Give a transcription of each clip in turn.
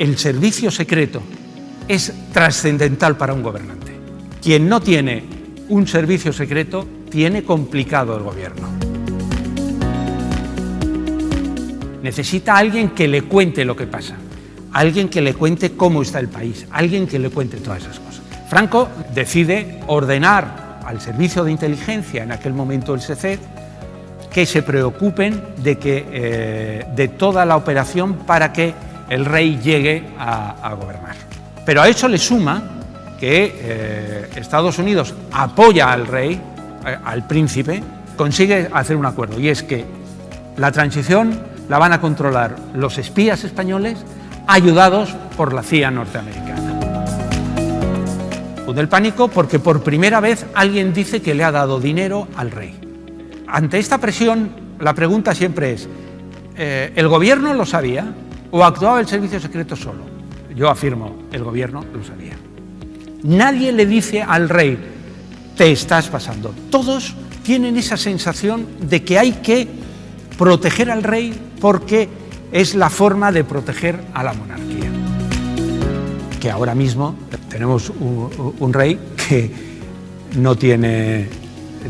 el servicio secreto es trascendental para un gobernante. Quien no tiene un servicio secreto tiene complicado el gobierno. Necesita alguien que le cuente lo que pasa, alguien que le cuente cómo está el país, alguien que le cuente todas esas cosas. Franco decide ordenar al servicio de inteligencia, en aquel momento el SECED, que se preocupen de, que, eh, de toda la operación para que el rey llegue a, gobernar. Pero a eso le suma que eh, Estados Unidos apoya al rey, eh, al príncipe, consigue hacer un acuerdo y es que la transición la van a controlar los espías españoles ayudados por la CIA norteamericana. Del pánico porque por primera vez alguien dice que le ha dado dinero al rey. Ante esta presión, la pregunta siempre es, eh, ¿el gobierno lo sabía o actuaba el servicio secreto solo? Yo afirmo, el gobierno lo sabía. Nadie le dice al rey, te estás pasando. Todos tienen esa sensación de que hay que proteger al rey porque es la forma de proteger a la monarquía. Que ahora mismo tenemos un, rey que no tiene,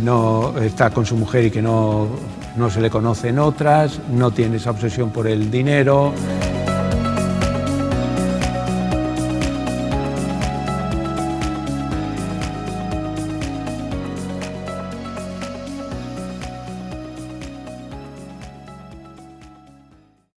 no está con su mujer y que no, no se le conocen otras, no tiene esa obsesión por el dinero,